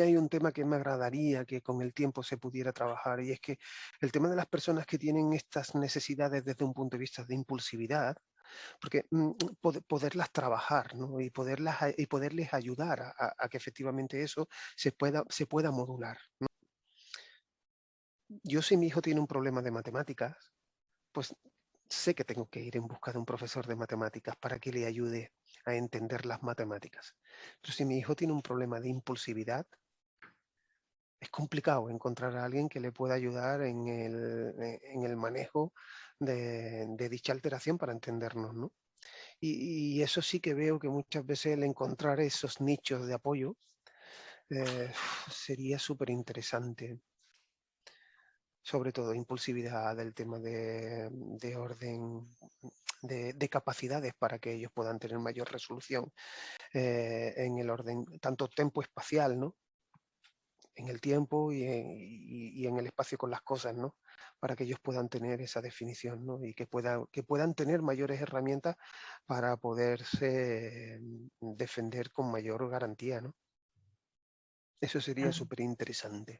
hay un tema que me agradaría que con el tiempo se pudiera trabajar y es que el tema de las personas que tienen estas necesidades desde un punto de vista de impulsividad, porque mm, poderlas trabajar ¿no? y, poderlas, y poderles ayudar a, que efectivamente eso se pueda, se pueda modular. Yo si mi hijo tiene un problema de matemáticas, pues sé que tengo que ir en busca de un profesor de matemáticas para que le ayude a entender las matemáticas. Pero si mi hijo tiene un problema de impulsividad, complicado encontrar a alguien que le pueda ayudar en el, eh, manejo de, dicha alteración para entendernos. ¿no? Y, eso sí que veo que muchas veces el encontrar esos nichos de apoyo eh, sería súper interesante sobre todo impulsividad, del tema de, orden, de, capacidades para que ellos puedan tener mayor resolución eh, en el orden, tanto tiempo espacial, ¿no? En el tiempo y en, el espacio con las cosas, ¿no? Para que ellos puedan tener esa definición, ¿no? Y que, puedan que puedan tener mayores herramientas para poderse defender con mayor garantía, ¿no? Eso sería súper interesante.